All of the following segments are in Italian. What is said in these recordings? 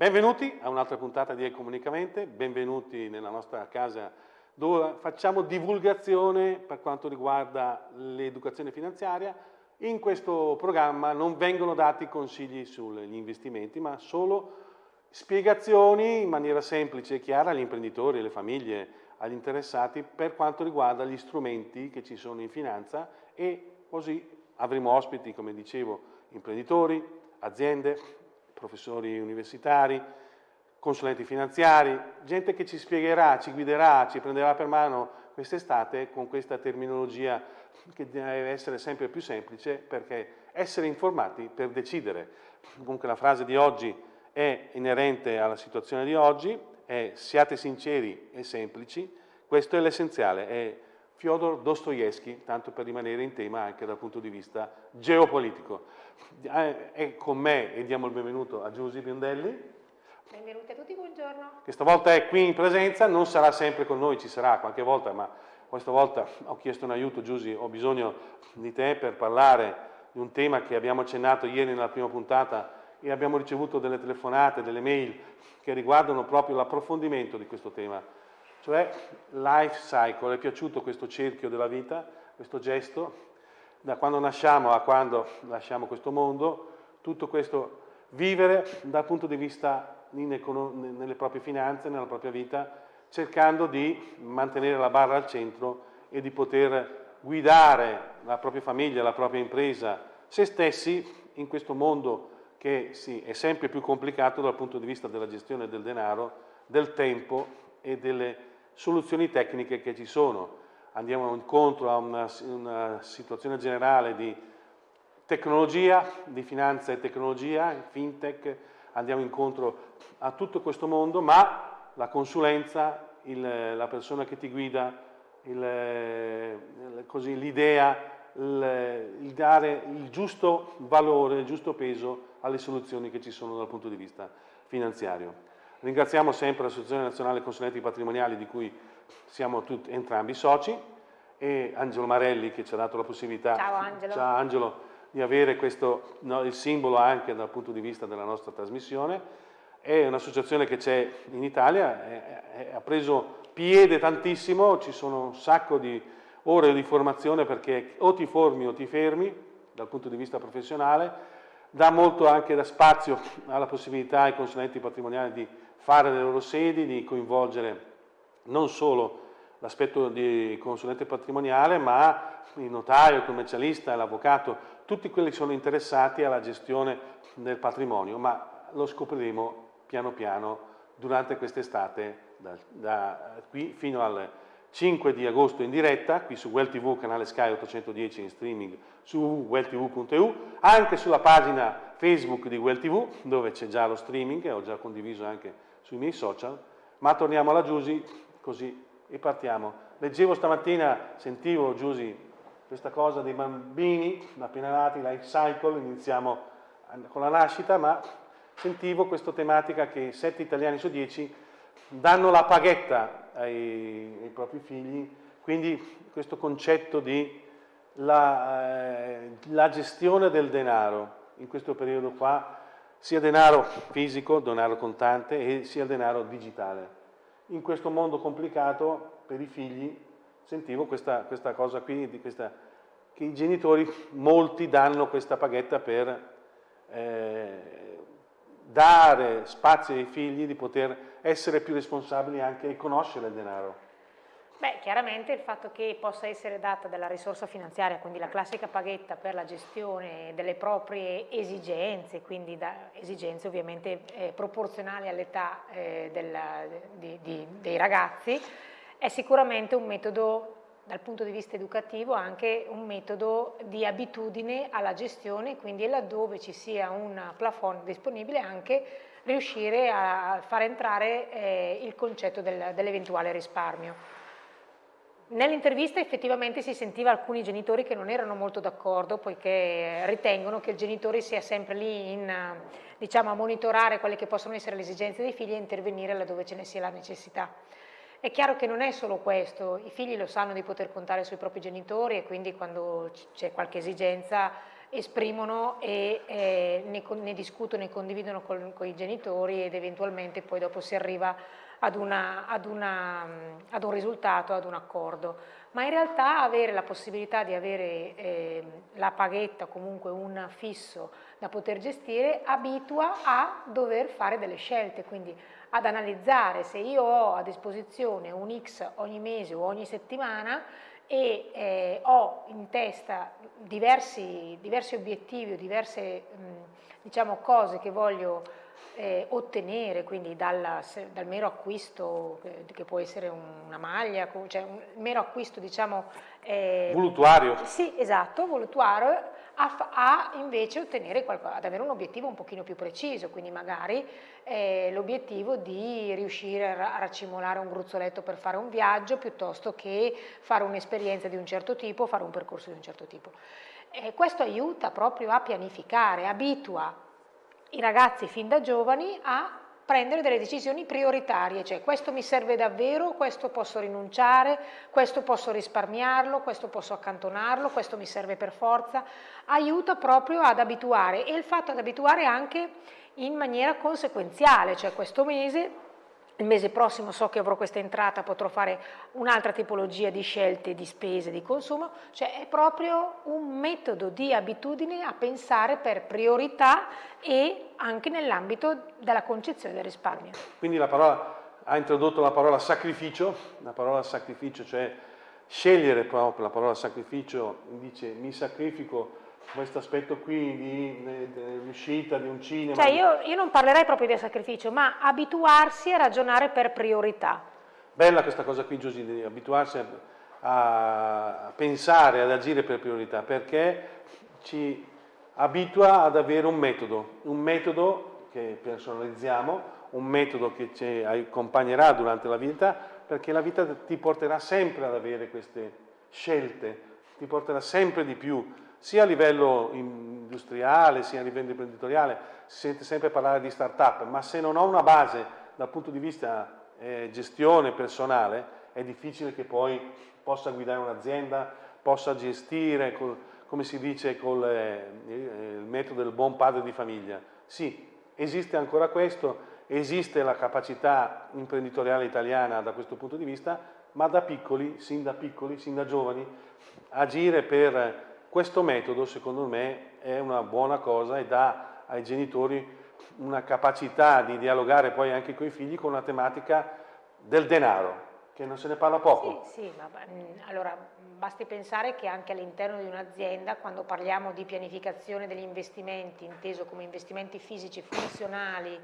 Benvenuti a un'altra puntata di Ecomunicamente, benvenuti nella nostra casa dove facciamo divulgazione per quanto riguarda l'educazione finanziaria. In questo programma non vengono dati consigli sugli investimenti, ma solo spiegazioni in maniera semplice e chiara agli imprenditori, alle famiglie, agli interessati per quanto riguarda gli strumenti che ci sono in finanza e così avremo ospiti, come dicevo, imprenditori, aziende, professori universitari, consulenti finanziari, gente che ci spiegherà, ci guiderà, ci prenderà per mano quest'estate con questa terminologia che deve essere sempre più semplice perché essere informati per decidere. Comunque la frase di oggi è inerente alla situazione di oggi, è siate sinceri e semplici, questo è l'essenziale, è Fyodor Dostoevsky, tanto per rimanere in tema anche dal punto di vista geopolitico. Eh, è con me e diamo il benvenuto a Giusy Biondelli. Benvenuti a tutti, buongiorno. Che stavolta è qui in presenza, non sarà sempre con noi, ci sarà qualche volta, ma questa volta ho chiesto un aiuto, Giusy, ho bisogno di te per parlare di un tema che abbiamo accennato ieri nella prima puntata e abbiamo ricevuto delle telefonate, delle mail che riguardano proprio l'approfondimento di questo tema cioè life cycle, è piaciuto questo cerchio della vita, questo gesto, da quando nasciamo a quando lasciamo questo mondo, tutto questo vivere dal punto di vista nelle proprie finanze, nella propria vita, cercando di mantenere la barra al centro e di poter guidare la propria famiglia, la propria impresa, se stessi in questo mondo che sì, è sempre più complicato dal punto di vista della gestione del denaro, del tempo e delle soluzioni tecniche che ci sono. Andiamo incontro a una, una situazione generale di tecnologia, di finanza e tecnologia, fintech, andiamo incontro a tutto questo mondo, ma la consulenza, il, la persona che ti guida, l'idea, il, il, dare il giusto valore, il giusto peso alle soluzioni che ci sono dal punto di vista finanziario. Ringraziamo sempre l'Associazione Nazionale Consulenti Patrimoniali di cui siamo tutti, entrambi soci e Angelo Marelli che ci ha dato la possibilità Ciao, Angelo. Ciao, Angelo, di avere questo, no, il simbolo anche dal punto di vista della nostra trasmissione. È un'associazione che c'è in Italia, è, è, ha preso piede tantissimo, ci sono un sacco di ore di formazione perché o ti formi o ti fermi dal punto di vista professionale, dà molto anche da spazio alla possibilità ai consulenti patrimoniali di fare le loro sedi, di coinvolgere non solo l'aspetto di consulente patrimoniale, ma il notaio, il commercialista, l'avvocato, tutti quelli che sono interessati alla gestione del patrimonio, ma lo scopriremo piano piano durante quest'estate, da, da, qui fino al 5 di agosto in diretta, qui su Well TV, canale Sky 810 in streaming su welltv.eu, anche sulla pagina Facebook di Well TV, dove c'è già lo streaming, ho già condiviso anche sui miei social, ma torniamo alla Giusy così e partiamo. Leggevo stamattina, sentivo Giusy questa cosa dei bambini appena nati, life cycle, iniziamo con la nascita, ma sentivo questa tematica che 7 italiani su 10 danno la paghetta ai, ai propri figli, quindi questo concetto di la, eh, la gestione del denaro in questo periodo qua sia denaro fisico, denaro contante e sia denaro digitale. In questo mondo complicato per i figli sentivo questa, questa cosa qui, questa, che i genitori, molti danno questa paghetta per eh, dare spazio ai figli di poter essere più responsabili anche e conoscere il denaro. Beh, chiaramente il fatto che possa essere data della risorsa finanziaria, quindi la classica paghetta per la gestione delle proprie esigenze, quindi esigenze ovviamente eh, proporzionali all'età eh, dei ragazzi, è sicuramente un metodo dal punto di vista educativo anche un metodo di abitudine alla gestione, quindi laddove ci sia un plafond disponibile anche riuscire a far entrare eh, il concetto del, dell'eventuale risparmio. Nell'intervista effettivamente si sentiva alcuni genitori che non erano molto d'accordo poiché ritengono che il genitore sia sempre lì in, diciamo, a monitorare quelle che possono essere le esigenze dei figli e intervenire laddove ce ne sia la necessità. È chiaro che non è solo questo, i figli lo sanno di poter contare sui propri genitori e quindi quando c'è qualche esigenza esprimono e eh, ne, ne, discutono e condividono con, con, i genitori ed eventualmente poi dopo si arriva ad, una, ad, una, ad un risultato, ad un accordo. Ma in realtà avere la possibilità di avere eh, la paghetta, comunque un fisso da poter gestire, abitua a dover fare delle scelte, quindi ad analizzare se io ho a disposizione un X ogni mese o ogni settimana e eh, ho in testa diversi, diversi obiettivi o diverse mh, diciamo, cose che voglio eh, ottenere, quindi dal, dal, mero acquisto, che, che, può essere una maglia, cioè un mero acquisto diciamo... Eh, voluttuario. Sì, esatto, voluttuario, a, a invece ottenere qualcosa, ad avere un obiettivo un pochino più preciso, quindi magari eh, l'obiettivo di riuscire a racimolare un gruzzoletto per fare un viaggio piuttosto che fare un'esperienza di un certo tipo, fare un percorso di un certo tipo. Eh, questo aiuta proprio a pianificare, abitua i ragazzi fin da giovani a prendere delle decisioni prioritarie, cioè questo mi serve davvero, questo posso rinunciare, questo posso risparmiarlo, questo posso accantonarlo, questo mi serve per forza, aiuta proprio ad abituare e il fatto ad abituare anche in maniera conseguenziale, cioè questo mese il mese prossimo so che avrò questa entrata, potrò fare un'altra tipologia di scelte di spese, di consumo, cioè è proprio un metodo di abitudine a pensare per priorità e anche nell'ambito della concezione del risparmio. Quindi la parola, ha introdotto la parola sacrificio, la parola sacrificio, cioè scegliere proprio la parola sacrificio, dice mi sacrifico questo aspetto qui di, dell'uscita di un cinema. Cioè io, io, non parlerei proprio di sacrificio, ma abituarsi a ragionare per priorità. Bella questa cosa qui Giusy, di abituarsi a, a pensare, ad agire per priorità, perché ci abitua ad avere un metodo, un metodo che personalizziamo, un metodo che ci accompagnerà durante la vita, perché la vita ti porterà sempre ad avere queste scelte, ti porterà sempre di più sia a livello industriale sia a livello imprenditoriale si sente sempre parlare di start-up, ma se non ho una base dal punto di vista eh, gestione personale è difficile che poi possa guidare un'azienda, possa gestire, col, come si dice, con eh, il metodo del buon padre di famiglia. Sì, esiste ancora questo, esiste la capacità imprenditoriale italiana da questo punto di vista, ma da piccoli, sin da piccoli, sin da giovani, agire per questo metodo secondo me è una buona cosa e dà ai genitori una capacità di dialogare poi anche con i figli con una tematica del denaro, che non se ne parla poco. Sì, sì ma mm, allora basti pensare che anche all'interno di un'azienda, quando parliamo di pianificazione degli investimenti, inteso come investimenti fisici funzionali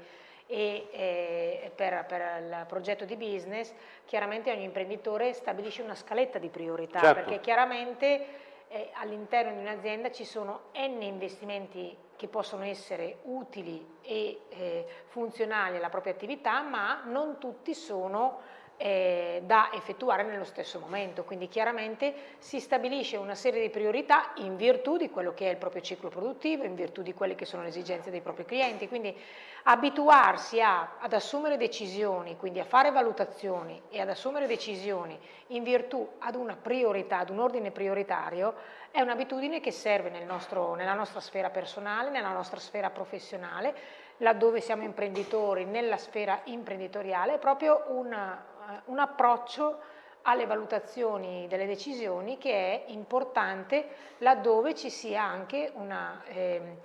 e eh, per, per, il progetto di business, chiaramente ogni imprenditore stabilisce una scaletta di priorità, certo. perché chiaramente eh, all'interno di un'azienda ci sono n investimenti che possono essere utili e eh, funzionali alla propria attività, ma non tutti sono eh, da effettuare nello stesso momento, quindi chiaramente si stabilisce una serie di priorità in virtù di quello che è il proprio ciclo produttivo, in virtù di quelle che sono le esigenze dei propri clienti, quindi abituarsi a, ad assumere decisioni, quindi a fare valutazioni e ad assumere decisioni in virtù ad una priorità, ad un ordine prioritario, è un'abitudine che serve nel nostro, nella nostra sfera personale, nella nostra sfera professionale, laddove siamo imprenditori, nella sfera imprenditoriale, è proprio una, un approccio alle valutazioni delle decisioni che è importante laddove ci sia anche una, eh,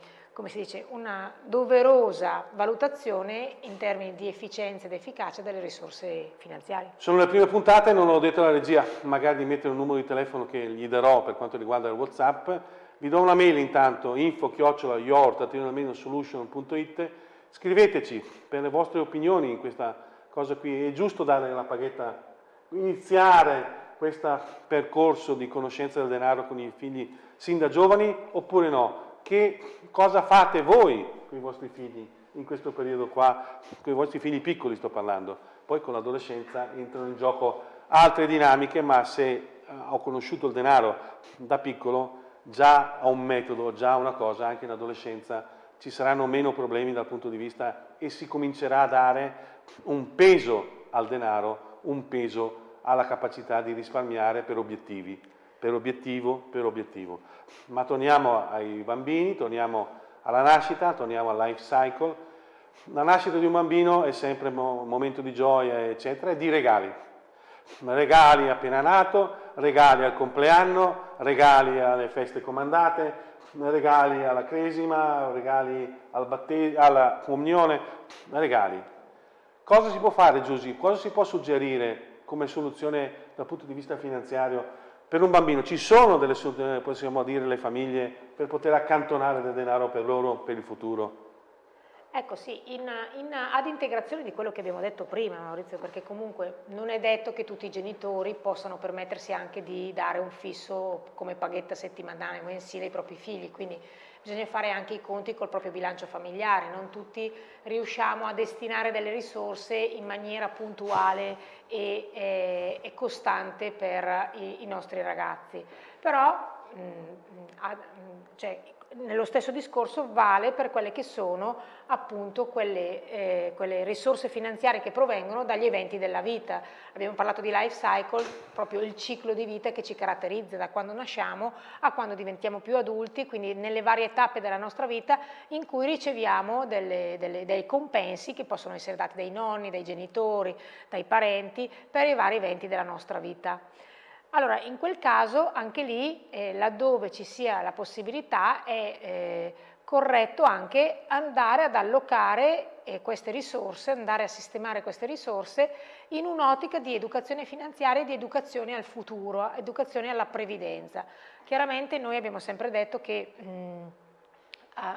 dice, una doverosa valutazione in termini di efficienza ed efficacia delle risorse finanziarie. Sono le prime puntate, non ho detto alla regia, magari di mettere un numero di telefono che gli darò per quanto riguarda il Whatsapp. Vi do una mail intanto, info-yort.solution.it Scriveteci per le vostre opinioni in questa cosa qui, è giusto dare la paghetta, iniziare questo percorso di conoscenza del denaro con i figli sin da giovani oppure no? Che cosa fate voi con i vostri figli in questo periodo qua, con i vostri figli piccoli sto parlando, poi con l'adolescenza entrano in gioco altre dinamiche, ma se eh, ho conosciuto il denaro da piccolo già ho un metodo, già una cosa, anche in adolescenza ci saranno meno problemi dal punto di vista e si comincerà a dare un peso al denaro, un peso alla capacità di risparmiare per obiettivi. per obiettivo, per obiettivo. Ma torniamo ai bambini, torniamo alla nascita, torniamo al life cycle. La nascita di un bambino è sempre un momento di gioia, eccetera, e di regali. Regali appena nato, regali al compleanno, regali alle feste comandate, regali alla cresima, regali al alla comunione, regali. Cosa si può fare Giusy? Cosa si può suggerire come soluzione dal punto di vista finanziario per un bambino? Ci sono delle, possiamo dire, le famiglie per poter accantonare del denaro per loro, per il futuro? Ecco sì, in, in, ad integrazione di quello che abbiamo detto prima Maurizio, perché comunque non è detto che tutti i genitori possano permettersi anche di dare un fisso come paghetta settimanale o mensile ai propri figli, quindi bisogna fare anche i conti col proprio bilancio familiare, non tutti riusciamo a destinare delle risorse in maniera puntuale e, e, e costante per i, i, nostri ragazzi, però mh, mh, cioè, nello stesso discorso vale per quelle che sono appunto quelle, eh, quelle, risorse finanziarie che provengono dagli eventi della vita. Abbiamo parlato di life cycle, proprio il ciclo di vita che ci caratterizza da quando nasciamo a quando diventiamo più adulti, quindi nelle varie tappe della nostra vita in cui riceviamo delle, delle, dei compensi che possono essere dati dai nonni, dai genitori, dai parenti per i vari eventi della nostra vita. Allora, in quel caso, anche lì, eh, laddove ci sia la possibilità, è eh, corretto anche andare ad allocare eh, queste risorse, andare a sistemare queste risorse in un'ottica di educazione finanziaria e di educazione al futuro, educazione alla previdenza. Chiaramente noi abbiamo sempre detto che mh,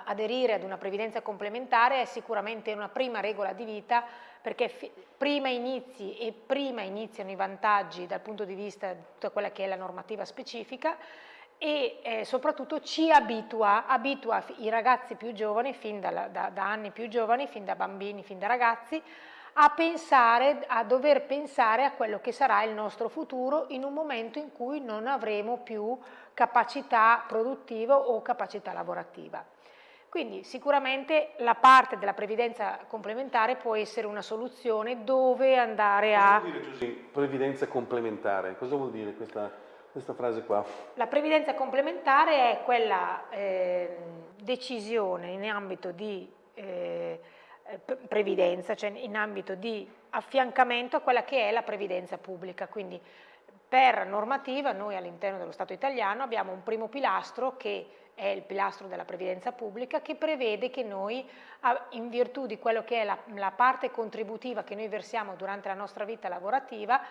aderire ad una previdenza complementare è sicuramente una prima regola di vita perché prima inizi e prima iniziano i vantaggi dal punto di vista di tutta quella che è la normativa specifica e eh, soprattutto ci abitua, abitua i ragazzi più giovani, fin da, da, da anni più giovani, fin da bambini, fin da ragazzi, a pensare, a dover pensare a quello che sarà il nostro futuro in un momento in cui non avremo più capacità produttiva o capacità lavorativa. Quindi sicuramente la parte della previdenza complementare può essere una soluzione dove andare a... Cosa vuol dire previdenza complementare? Cosa vuol dire questa, questa, frase qua? La previdenza complementare è quella eh, decisione in ambito di eh, previdenza, cioè in ambito di affiancamento a quella che è la previdenza pubblica. Quindi per normativa noi all'interno dello Stato italiano abbiamo un primo pilastro che è il pilastro della previdenza pubblica che prevede che noi in virtù di quello che è la, la parte contributiva che noi versiamo durante la nostra vita lavorativa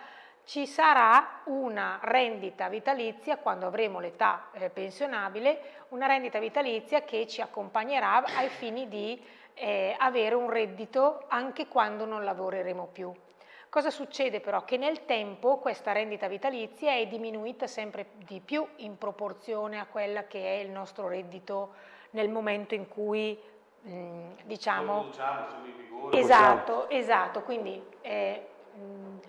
ci sarà una rendita vitalizia quando avremo l'età eh, pensionabile, una rendita vitalizia che ci accompagnerà ai fini di eh, avere un reddito anche quando non lavoreremo più. Cosa succede però? Che nel tempo questa rendita vitalizia è diminuita sempre di più in proporzione a quella che è il nostro reddito nel momento in cui mh, diciamo... Vigore, esatto, esatto, quindi eh, mh,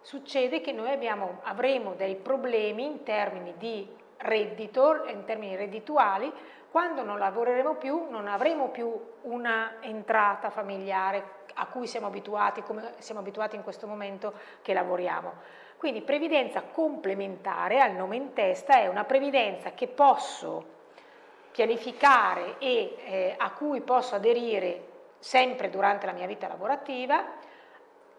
succede che noi abbiamo, avremo dei problemi in termini di reddito, in termini reddituali, quando non lavoreremo più non avremo più una entrata familiare a cui siamo abituati, come siamo abituati in questo momento che lavoriamo. Quindi previdenza complementare al nome in testa è una previdenza che posso pianificare e eh, a cui posso aderire sempre durante la mia vita lavorativa,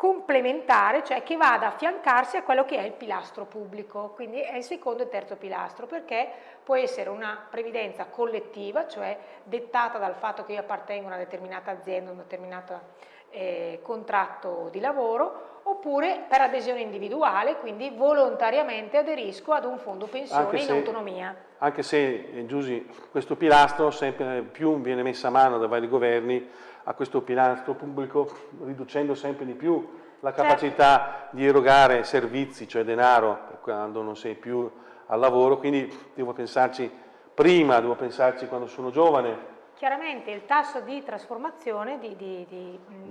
complementare, cioè che vada a affiancarsi a quello che è il pilastro pubblico, quindi è il secondo e terzo pilastro, perché può essere una previdenza collettiva, cioè dettata dal fatto che io appartengo a una determinata azienda, a una determinata eh, contratto di lavoro oppure per adesione individuale, quindi volontariamente aderisco ad un fondo pensione se, in autonomia. Anche se, eh, Giusy, questo pilastro sempre più viene messo a mano da vari governi a questo pilastro pubblico, riducendo sempre di più la certo. capacità certo. di erogare servizi, cioè denaro, quando non sei più al lavoro, quindi devo pensarci prima, devo pensarci quando sono giovane, chiaramente il tasso di trasformazione, di, di, di, di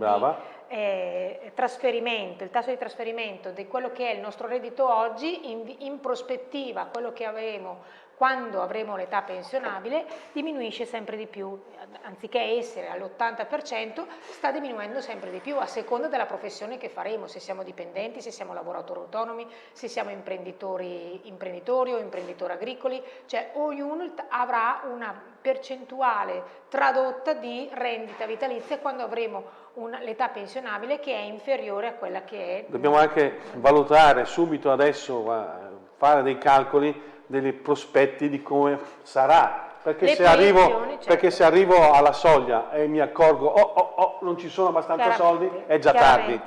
eh, trasferimento, il tasso di trasferimento di quello che è il nostro reddito oggi in, in prospettiva, quello che avevamo quando avremo l'età pensionabile diminuisce sempre di più, anziché essere all'80% sta diminuendo sempre di più a seconda della professione che faremo, se siamo dipendenti, se siamo lavoratori autonomi, se siamo imprenditori, imprenditori o imprenditori agricoli, cioè ognuno avrà una percentuale tradotta di rendita vitalizia quando avremo l'età pensionabile che è inferiore a quella che è. Dobbiamo anche valutare subito adesso, fare dei calcoli dei prospetti di come sarà. Perché se, arrivo, certo. perché se, arrivo, alla soglia e mi accorgo, oh, oh, oh, non ci sono abbastanza soldi, è già tardi.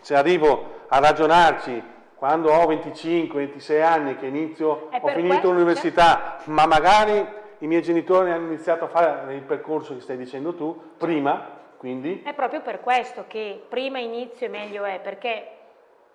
Se arrivo a ragionarci quando ho 25, 26 anni che inizio, ho finito l'università, certo. ma magari i miei genitori hanno iniziato a fare il percorso che stai dicendo tu, prima, quindi... È proprio per questo che prima inizio e meglio è, perché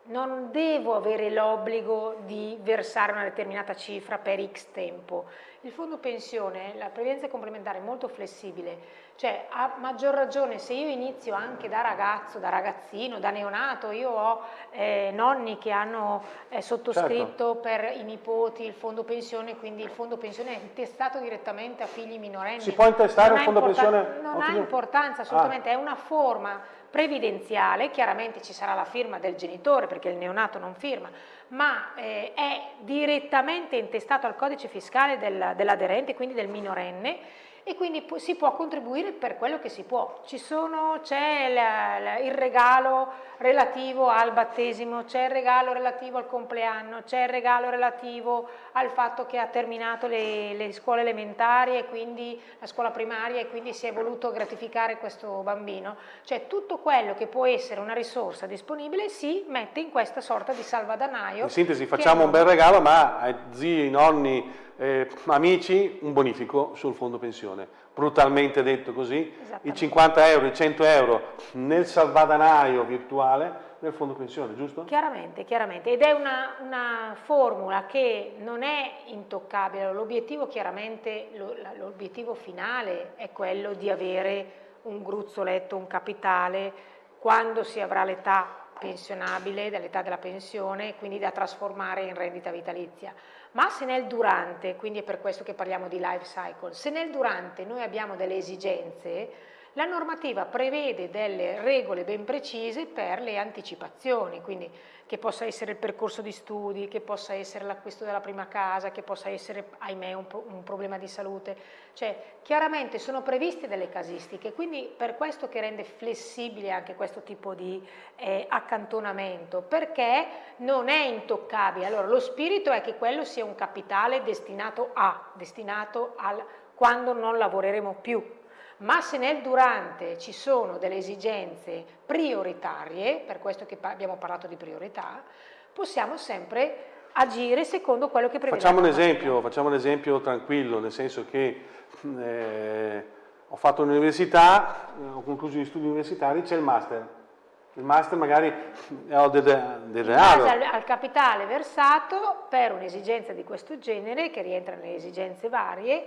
non devo avere l'obbligo di versare una determinata cifra per X tempo. Il fondo pensione, la previdenza complementare è molto flessibile, cioè a maggior ragione se io inizio anche da ragazzo, da ragazzino, da neonato, io ho eh, nonni che hanno eh, sottoscritto certo. per i nipoti il fondo pensione, quindi il fondo pensione è intestato direttamente a figli minorenni. Si può intestare un fondo pensione? Non ha importanza assolutamente, ah. è una forma previdenziale, chiaramente ci sarà la firma del genitore perché il neonato non firma, ma eh, è direttamente intestato al codice fiscale del, dell'aderente, quindi del minorenne, e quindi si può contribuire per quello che si può. C'è il regalo relativo al battesimo, c'è il regalo relativo al compleanno, c'è il regalo relativo al fatto che ha terminato le, le, scuole elementari e quindi la scuola primaria e quindi si è voluto gratificare questo bambino. Cioè tutto quello che può essere una risorsa disponibile si mette in questa sorta di salvadanaio. In sintesi facciamo un bel regalo ma ai zii, nonni, eh, amici, un bonifico sul fondo pensione. Brutalmente detto così, i 50 euro, i 100 euro nel salvadanaio virtuale del fondo pensione, giusto? Chiaramente, chiaramente. Ed è una, una formula che non è intoccabile. L'obiettivo chiaramente, l'obiettivo finale è quello di avere un gruzzoletto, un capitale, quando si avrà l'età pensionabile, dall'età della pensione, quindi da trasformare in rendita vitalizia. Ma se nel durante, quindi è per questo che parliamo di life cycle, se nel durante noi abbiamo delle esigenze, la normativa prevede delle regole ben precise per le anticipazioni, quindi che possa essere il percorso di studi, che possa essere l'acquisto della prima casa, che possa essere, ahimè, un, un, problema di salute. Cioè, chiaramente sono previste delle casistiche, quindi per questo che rende flessibile anche questo tipo di eh, accantonamento, perché non è intoccabile. Allora, lo spirito è che quello sia un capitale destinato a, destinato al quando non lavoreremo più, ma se nel durante ci sono delle esigenze prioritarie, per questo che abbiamo parlato di priorità, possiamo sempre agire secondo quello che prevede. Facciamo un esempio, facciamo un esempio tranquillo, nel senso che eh, ho fatto l'università, ho concluso gli studi universitari, c'è il master. Il master magari ho del, del denaro. Al, al capitale versato per un'esigenza di questo genere, che rientra nelle esigenze varie,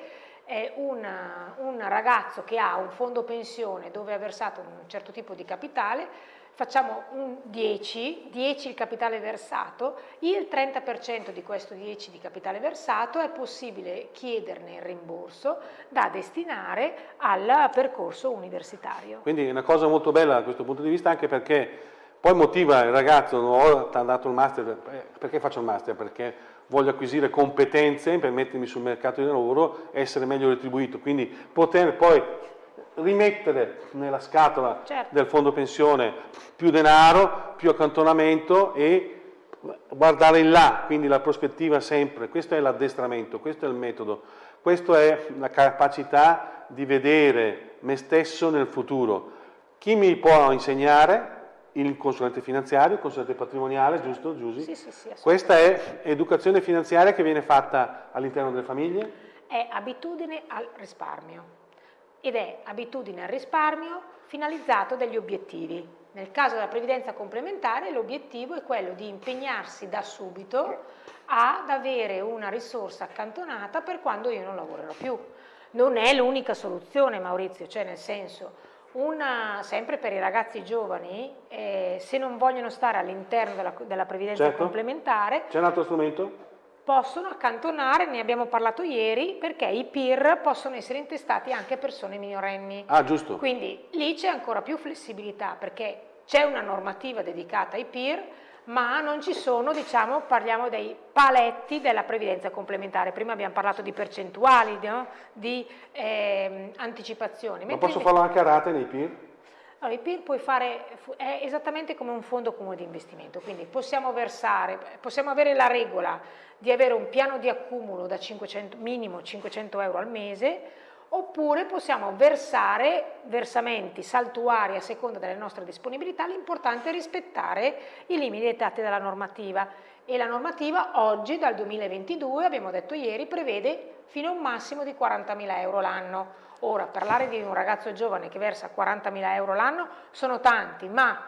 è una, un ragazzo che ha un fondo pensione dove ha versato un certo tipo di capitale, facciamo un 10, 10 il capitale versato, il 30% di questo 10 di capitale versato è possibile chiederne il rimborso da destinare al percorso universitario. Quindi è una cosa molto bella da questo punto di vista anche perché poi motiva il ragazzo, non ho dato il master, perché faccio il master? Perché voglio acquisire competenze per mettermi sul mercato di lavoro essere meglio retribuito, quindi poter poi rimettere nella scatola certo. del fondo pensione più denaro, più accantonamento e guardare in là, quindi la prospettiva sempre, questo è l'addestramento, questo è il metodo, questa è la capacità di vedere me stesso nel futuro. Chi mi può insegnare? Il consulente finanziario, il consulente patrimoniale, giusto Giusy? Sì, sì, sì. Questa è educazione finanziaria che viene fatta all'interno delle famiglie? È abitudine al risparmio ed è abitudine al risparmio finalizzato dagli obiettivi. Nel caso della previdenza complementare l'obiettivo è quello di impegnarsi da subito ad avere una risorsa accantonata per quando io non lavorerò più. Non è l'unica soluzione Maurizio, cioè nel senso una, sempre per i ragazzi giovani, eh, se non vogliono stare all'interno della, della, previdenza certo. complementare... C'è un altro strumento? possono accantonare, ne abbiamo parlato ieri, perché i PIR possono essere intestati anche a persone minorenni. Ah, giusto. Quindi lì c'è ancora più flessibilità perché c'è una normativa dedicata ai PIR, ma non ci sono, diciamo, parliamo dei paletti della previdenza complementare. Prima abbiamo parlato di percentuali, no? di eh, anticipazioni. Ma posso farlo anche a rate nei PIR? Allora, il PIR puoi fare, è esattamente come un fondo comune di investimento, quindi possiamo versare, possiamo avere la regola di avere un piano di accumulo da 500, minimo 500 euro al mese, oppure possiamo versare versamenti saltuari a seconda delle nostre disponibilità, l'importante è rispettare i limiti dettati dalla normativa e la normativa oggi dal 2022, abbiamo detto ieri, prevede fino a un massimo di 40.000 euro l'anno. Ora, parlare di un ragazzo giovane che versa 40.000 euro l'anno sono tanti, ma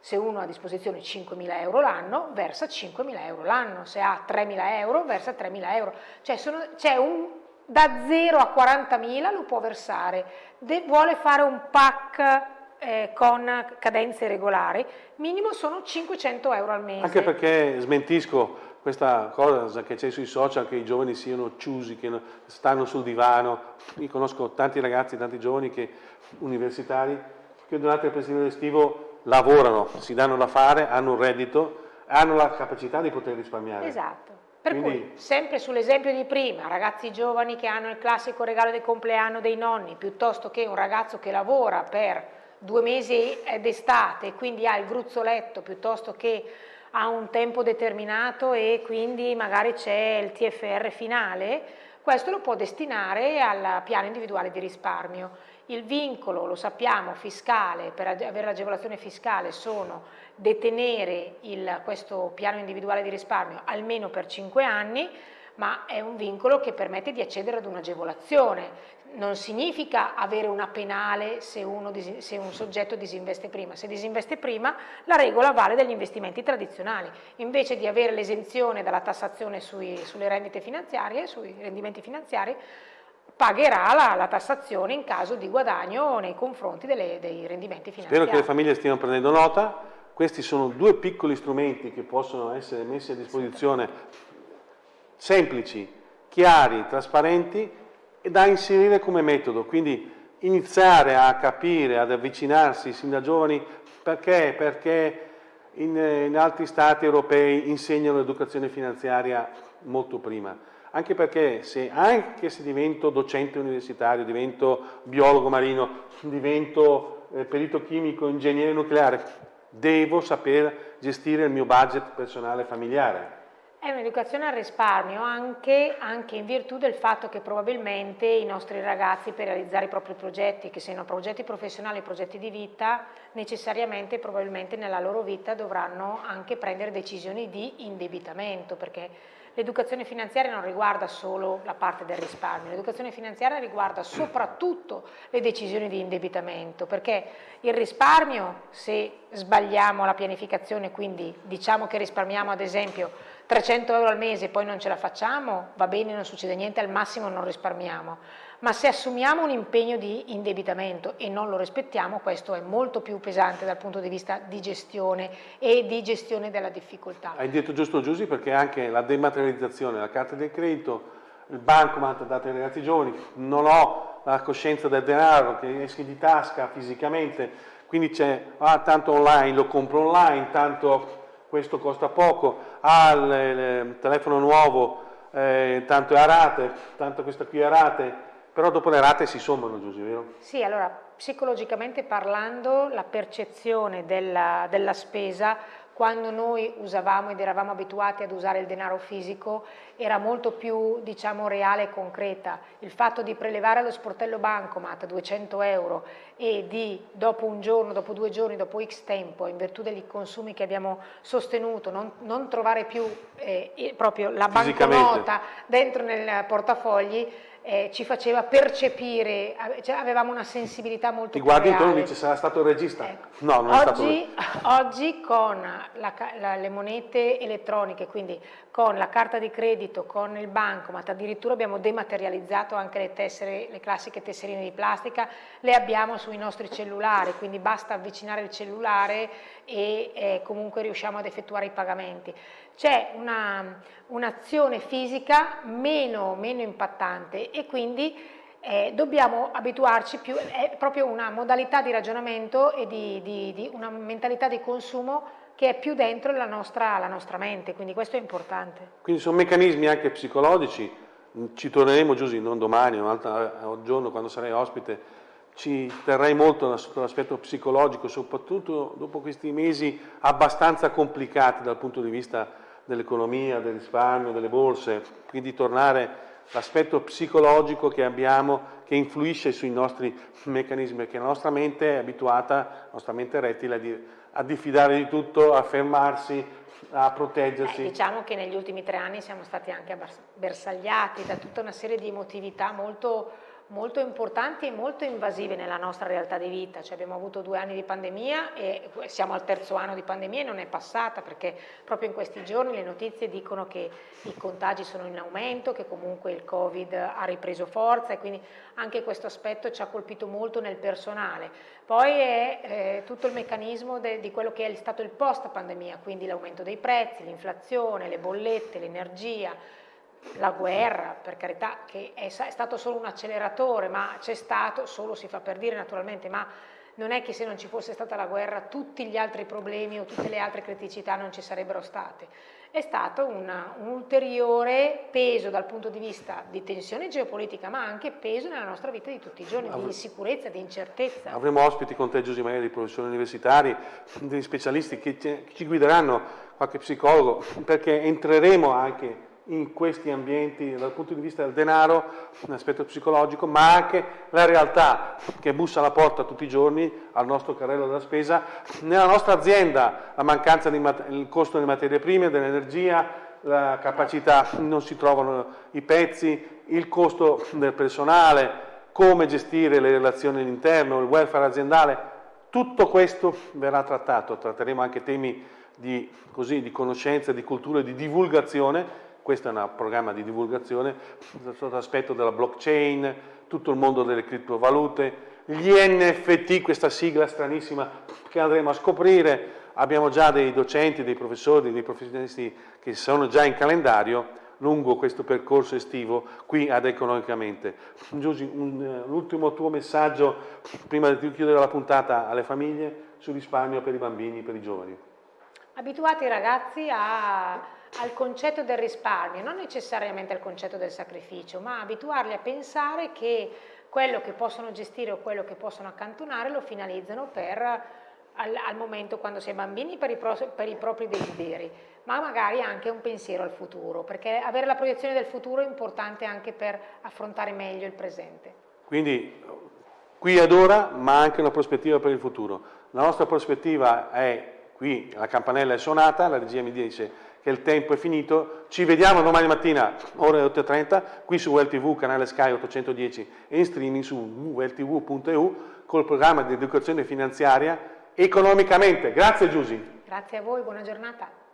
se uno ha a disposizione 5.000 euro l'anno, versa 5.000 euro l'anno, se ha 3.000 euro, versa 3.000 euro. Cioè c'è un, da 0 a 40.000 lo può versare, De, vuole fare un pack eh, con cadenze regolari, minimo sono 500 euro al mese. Anche perché smentisco questa cosa che c'è sui social, che i giovani siano chiusi, che stanno sul divano. Io conosco tanti ragazzi, tanti giovani che, universitari che durante il periodo estivo lavorano, si danno da fare, hanno un reddito, hanno la capacità di poter risparmiare. Esatto. Per Quindi... cui, sempre sull'esempio di prima, ragazzi giovani che hanno il classico regalo del compleanno dei nonni, piuttosto che un ragazzo che lavora per due mesi d'estate, quindi ha il gruzzoletto, piuttosto che ha un tempo determinato e quindi magari c'è il TFR finale, questo lo può destinare al piano individuale di risparmio. Il vincolo, lo sappiamo, fiscale, per avere l'agevolazione fiscale sono detenere il, questo piano individuale di risparmio almeno per 5 anni, ma è un vincolo che permette di accedere ad un'agevolazione non significa avere una penale se, uno, se, un soggetto disinveste prima. Se disinveste prima la regola vale degli investimenti tradizionali. Invece di avere l'esenzione dalla tassazione sui, sulle rendite finanziarie, sui rendimenti finanziari, pagherà la, la, tassazione in caso di guadagno nei confronti delle, dei rendimenti finanziari. Spero che le famiglie stiano prendendo nota. Questi sono due piccoli strumenti che possono essere messi a disposizione, semplici, chiari, trasparenti da inserire come metodo, quindi iniziare a capire, ad avvicinarsi sin da giovani perché, perché in, in altri stati europei insegnano l'educazione finanziaria molto prima. Anche perché se, anche se divento docente universitario, divento biologo marino, divento eh, perito chimico, ingegnere nucleare, devo saper gestire il mio budget personale familiare. È un'educazione al risparmio anche, anche, in virtù del fatto che probabilmente i nostri ragazzi per realizzare i propri progetti, che siano progetti professionali o progetti di vita, necessariamente probabilmente nella loro vita dovranno anche prendere decisioni di indebitamento, perché l'educazione finanziaria non riguarda solo la parte del risparmio, l'educazione finanziaria riguarda soprattutto le decisioni di indebitamento, perché il risparmio, se sbagliamo la pianificazione, quindi diciamo che risparmiamo ad esempio 300 euro al mese e poi non ce la facciamo, va bene, non succede niente, al massimo non risparmiamo. Ma se assumiamo un impegno di indebitamento e non lo rispettiamo, questo è molto più pesante dal punto di vista di gestione e di gestione della difficoltà. Hai detto giusto Giussi perché anche la dematerializzazione, la carta del credito, il bancomat dato ai ragazzi giovani, non ho la coscienza del denaro che esce di tasca fisicamente, quindi c'è, ah tanto online, lo compro online, tanto questo costa poco, ha il, il telefono nuovo, eh, tanto è a rate, tanto questa qui è a rate, però dopo le rate si sommano, Giusy, vero? Sì, allora psicologicamente parlando la percezione della, della spesa quando noi usavamo ed eravamo abituati ad usare il denaro fisico era molto più diciamo reale e concreta. Il fatto di prelevare allo sportello bancomat 200 euro e di dopo un giorno, dopo due giorni, dopo x tempo, in virtù degli consumi che abbiamo sostenuto, non, non trovare più eh, proprio la banconota dentro nel portafogli eh, ci faceva percepire, cioè avevamo una sensibilità molto Ti più guardi intorno e dici sarà stato il regista. Ecco. No, non oggi, è stato Oggi con la, la, le monete elettroniche, quindi con la carta di credito, con il bancomat, addirittura abbiamo dematerializzato anche le tessere, le classiche tesserine di plastica, le abbiamo sui nostri cellulari, quindi basta avvicinare il cellulare e eh, comunque riusciamo ad effettuare i pagamenti c'è un'azione un fisica meno, meno, impattante e quindi eh, dobbiamo abituarci più, è proprio una modalità di ragionamento e di, di, di una mentalità di consumo che è più dentro la nostra, la nostra, mente, quindi questo è importante. Quindi sono meccanismi anche psicologici, ci torneremo Giusy, non domani, un altro giorno quando sarai ospite, ci terrei molto sull'aspetto psicologico, soprattutto dopo questi mesi abbastanza complicati dal punto di vista dell'economia, del risparmio, delle borse, quindi tornare all'aspetto psicologico che abbiamo che influisce sui nostri meccanismi, perché la nostra mente è abituata, la nostra mente rettile, a diffidare di tutto, a fermarsi, a proteggersi. Eh, diciamo che negli ultimi tre anni siamo stati anche bersagliati da tutta una serie di emotività molto molto importanti e molto invasive nella nostra realtà di vita, cioè abbiamo avuto due anni di pandemia e siamo al terzo anno di pandemia e non è passata perché proprio in questi giorni le notizie dicono che i contagi sono in aumento, che comunque il Covid ha ripreso forza e quindi anche questo aspetto ci ha colpito molto nel personale. Poi è eh, tutto il meccanismo de, di quello che è stato il post pandemia, quindi l'aumento dei prezzi, l'inflazione, le bollette, l'energia, la guerra, per carità, che è, è stato solo un acceleratore, ma c'è stato, solo si fa per dire naturalmente, ma non è che se non ci fosse stata la guerra tutti gli altri problemi o tutte le altre criticità non ci sarebbero state. È stato una, un ulteriore peso dal punto di vista di tensione geopolitica, ma anche peso nella nostra vita di tutti i giorni, di insicurezza, di incertezza. Avremo ospiti con te, Giuseppe, magari professori universitari, degli specialisti che ci guideranno, qualche psicologo, perché entreremo anche in questi ambienti dal punto di vista del denaro, un aspetto psicologico, ma anche la realtà che bussa alla porta tutti i giorni al nostro carrello della spesa, nella nostra azienda la mancanza di il costo delle materie prime, dell'energia, la capacità, non si trovano i pezzi, il costo del personale, come gestire le relazioni all'interno, il welfare aziendale, tutto questo verrà trattato, tratteremo anche temi di, così, di conoscenza, di cultura di divulgazione questo è un programma di divulgazione sotto l'aspetto della blockchain, tutto il mondo delle criptovalute, gli NFT, questa sigla stranissima che andremo a scoprire, abbiamo già dei docenti, dei professori, dei professionisti che sono già in calendario lungo questo percorso estivo qui ad Economicamente. Giusy, l'ultimo tuo messaggio prima di chiudere la puntata alle famiglie sul risparmio per i bambini, per i giovani. Abituate i ragazzi a al concetto del risparmio, non necessariamente al concetto del sacrificio, ma abituarli a pensare che quello che possono gestire o quello che possono accantonare lo finalizzano per, al, al momento quando si è bambini per i, pro, per i propri desideri, ma magari anche un pensiero al futuro, perché avere la proiezione del futuro è importante anche per affrontare meglio il presente. Quindi qui ad ora, ma anche una prospettiva per il futuro. La nostra prospettiva è, qui la campanella è suonata, la regia mi dice che il tempo è finito, ci vediamo domani mattina ore 8.30 qui su WellTV, canale Sky 810 e in streaming su welltv.eu col programma di educazione finanziaria economicamente. Grazie Giusy. Grazie a voi, buona giornata.